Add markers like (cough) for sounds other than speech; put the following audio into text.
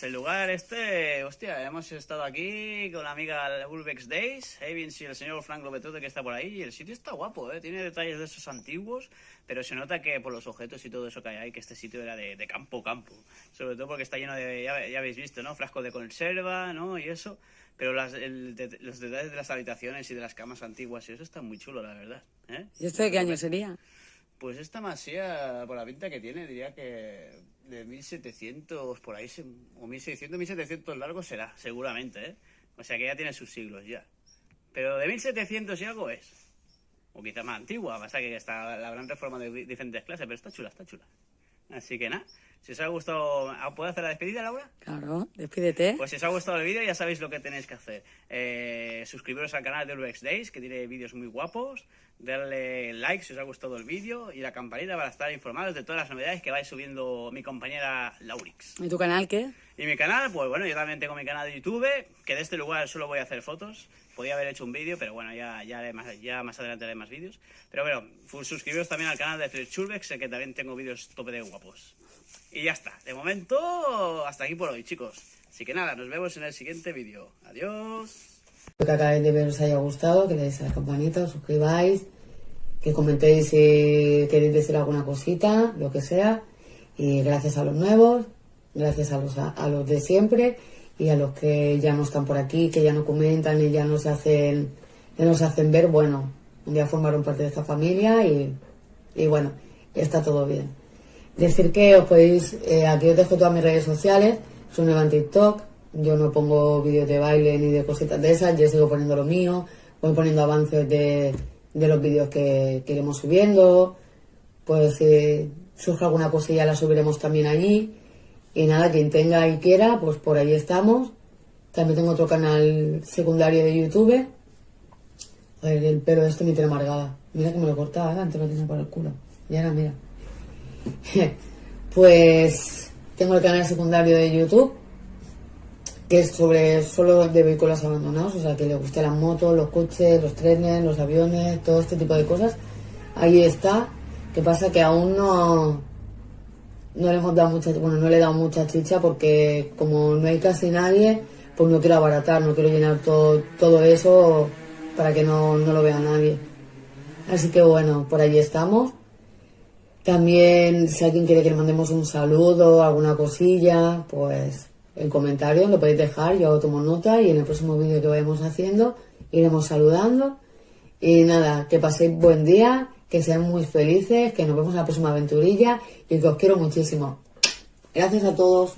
Pues el lugar este, hostia, hemos estado aquí con la amiga Urbex Days, Evans y el señor Frank Lopetote que está por ahí, y el sitio está guapo, ¿eh? tiene detalles de esos antiguos, pero se nota que por los objetos y todo eso que hay ahí, que este sitio era de, de campo, campo, sobre todo porque está lleno de, ya, ya habéis visto, ¿no? Frascos de conserva, ¿no? Y eso, pero las, el, de- los detalles de las habitaciones y de las camas antiguas y eso está muy chulo, la verdad. ¿eh? ¿Y esto de qué año sería? Pues esta masía, por la pinta que tiene, diría que de 1700 por ahí, o 1600, 1700 largo será, seguramente, ¿eh? O sea que ya tiene sus siglos ya. Pero de 1700 y algo es. O quizá más antigua, pasa que está la gran reforma de di- diferentes clases, pero está chula, está chula. Así que nada, si os ha gustado, ¿ah, ¿puedo hacer la despedida, Laura? Claro, despídete. Pues si os ha gustado el vídeo ya sabéis lo que tenéis que hacer. Eh, suscribiros al canal de Urbex Days, que tiene vídeos muy guapos. Darle like si os ha gustado el vídeo y la campanita para estar informados de todas las novedades que vais subiendo mi compañera Laurix. ¿Y tu canal qué? Y mi canal, pues bueno, yo también tengo mi canal de YouTube, que de este lugar solo voy a hacer fotos. Podía haber hecho un vídeo, pero bueno, ya, ya, haré más, ya más adelante haré más vídeos. Pero bueno, suscribiros también al canal de Fritz Urbex, que también tengo vídeos tope de guapos. Y ya está. De momento, hasta aquí por hoy, chicos. Así que nada, nos vemos en el siguiente vídeo. Adiós. Espero que acabéis de ver os haya gustado, que le deis a la campanita, os suscribáis, que comentéis si queréis decir alguna cosita, lo que sea. Y gracias a los nuevos, gracias a los, a los de siempre y a los que ya no están por aquí, que ya no comentan y ya no se hacen, ya no se hacen ver, bueno, ya formaron parte de esta familia y, y bueno, está todo bien. Decir que os podéis, eh, aquí os dejo todas mis redes sociales, soy nueva en TikTok, yo no pongo vídeos de baile ni de cositas de esas, yo sigo poniendo lo mío, voy poniendo avances de, de los vídeos que, que iremos subiendo, pues si surge alguna cosilla la subiremos también allí. Y nada, quien tenga y quiera, pues por ahí estamos. También tengo otro canal secundario de YouTube. Ver, el pelo este me tiene amargada. Mira que me lo cortaba, ¿eh? antes lo tenía por el culo. Y ahora mira. (laughs) pues tengo el canal secundario de YouTube, que es sobre solo de vehículos abandonados, o sea, que le gusten las motos, los coches, los trenes, los aviones, todo este tipo de cosas. Ahí está. Que pasa que aún no, no le hemos dado mucha, bueno, no le he dado mucha chicha porque como no hay casi nadie, pues no quiero abaratar, no quiero llenar todo, todo eso para que no, no lo vea nadie. Así que bueno, por ahí estamos. También, si alguien quiere que le mandemos un saludo, alguna cosilla, pues en comentarios lo podéis dejar, yo tomo nota y en el próximo vídeo que vayamos haciendo iremos saludando. Y nada, que paséis buen día, que sean muy felices, que nos vemos en la próxima aventurilla y que os quiero muchísimo. Gracias a todos.